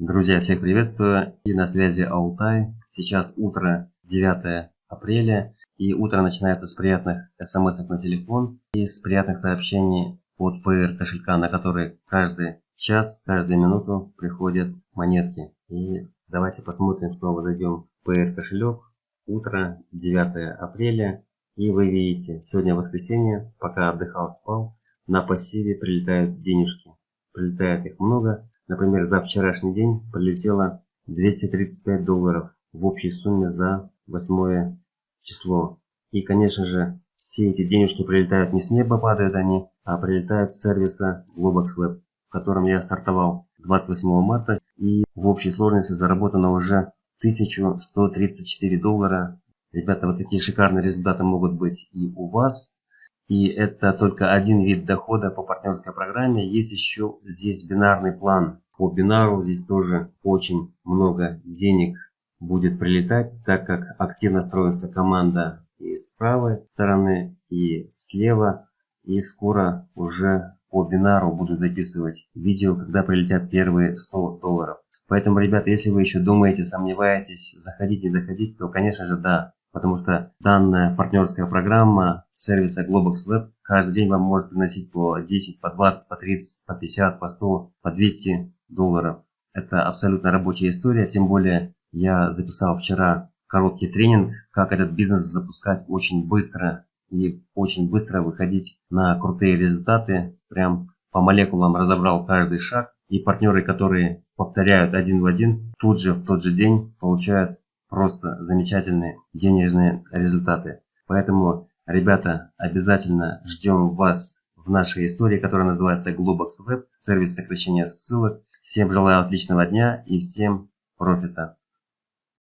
Друзья, всех приветствую. И на связи Алтай. Сейчас утро 9 апреля. И утро начинается с приятных смс на телефон и с приятных сообщений от PR кошелька, на который каждый час, каждую минуту приходят монетки. И давайте посмотрим, снова зайдем в PR кошелек. Утро 9 апреля. И вы видите, сегодня воскресенье, пока отдыхал, спал, на пассиве прилетают денежки. Прилетает их много. Например, за вчерашний день прилетело 235 долларов в общей сумме за 8 число. И, конечно же, все эти денежки прилетают не с неба, падают они, а прилетают с сервиса Globox Web, в котором я стартовал 28 марта. И в общей сложности заработано уже 1134 доллара. Ребята, вот такие шикарные результаты могут быть и у вас. И это только один вид дохода по партнерской программе. Есть еще здесь бинарный план. По бинару здесь тоже очень много денег будет прилетать, так как активно строится команда и с правой стороны, и слева. И скоро уже по бинару буду записывать видео, когда прилетят первые 100 долларов. Поэтому, ребята, если вы еще думаете, сомневаетесь, заходите, заходите, то, конечно же, да, потому что данная партнерская программа сервиса Globox Web каждый день вам может приносить по 10, по 20, по 30, по 50, по 100, по 200 долларов. Это абсолютно рабочая история, тем более я записал вчера короткий тренинг, как этот бизнес запускать очень быстро и очень быстро выходить на крутые результаты. Прям по молекулам разобрал каждый шаг. И партнеры, которые повторяют один в один, тут же в тот же день получают просто замечательные денежные результаты. Поэтому, ребята, обязательно ждем вас в нашей истории, которая называется Globox Web, сервис сокращения ссылок. Всем желаю отличного дня и всем профита.